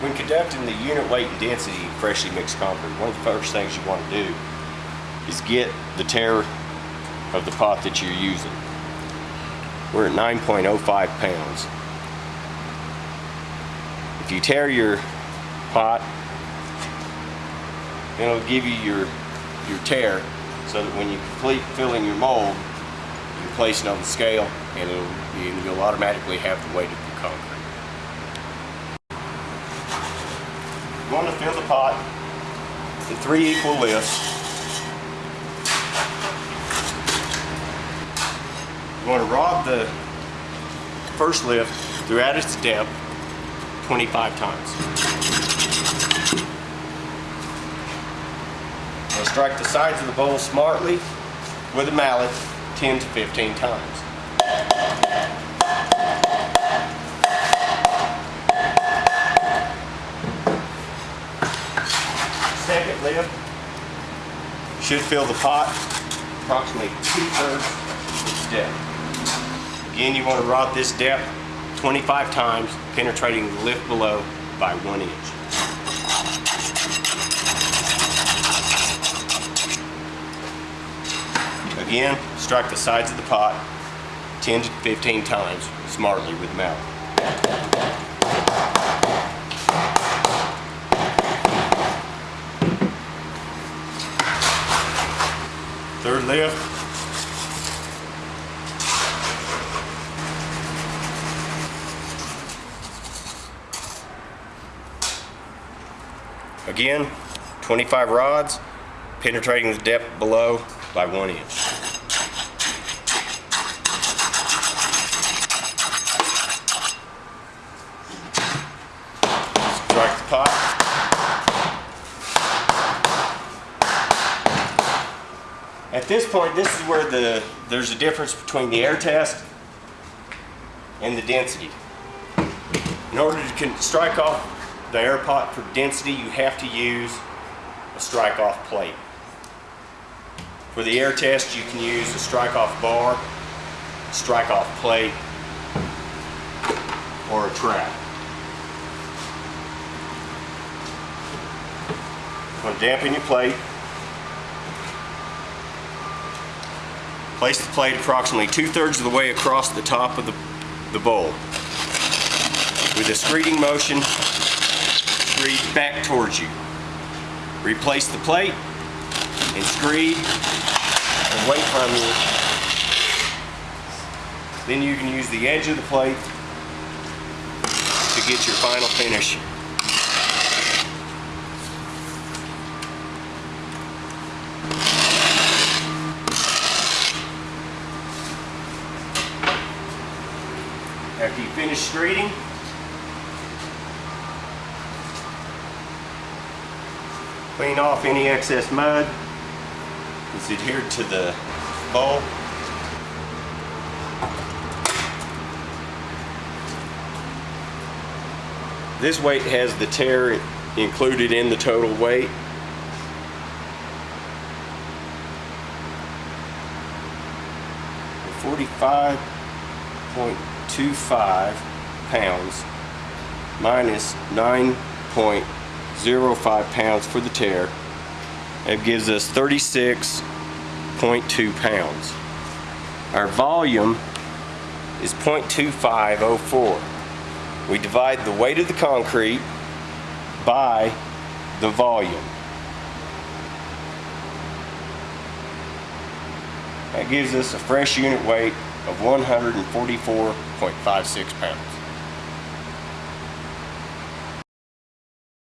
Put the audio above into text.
When conducting the unit weight and density freshly mixed concrete, one of the first things you want to do is get the tare of the pot that you're using. We're at 9.05 pounds. If you tare your pot, it'll give you your, your tare so that when you complete filling your mold, you place it on the scale and it'll, you'll automatically have the weight of your concrete. Want to fill the pot in three equal lifts. You want to rod the first lift throughout its depth 25 times. Now strike the sides of the bowl smartly with a mallet 10 to 15 times. Second lift should fill the pot approximately two-thirds its depth. Again, you want to rod this depth 25 times, penetrating the lift below by one inch. Again, strike the sides of the pot 10 to 15 times smartly with the mallet. Third lift. Again, 25 rods, penetrating the depth below by one inch. Strike the pot. At this point, this is where the there's a difference between the air test and the density. In order to strike off the air pot for density, you have to use a strike off plate. For the air test, you can use a strike off bar, strike off plate, or a trap. Going to dampen your plate. Place the plate approximately two-thirds of the way across the top of the, the bowl. With a screeding motion, screed back towards you. Replace the plate and screed away from you. Then you can use the edge of the plate to get your final finish. After you finish screeding, clean off any excess mud that's adhered to the bowl. This weight has the tare included in the total weight. Forty-five point two five pounds minus nine pounds for the tare. It gives us thirty-six point two pounds. Our volume is 0.2504. We divide the weight of the concrete by the volume. That gives us a fresh unit weight of 144.56 pounds.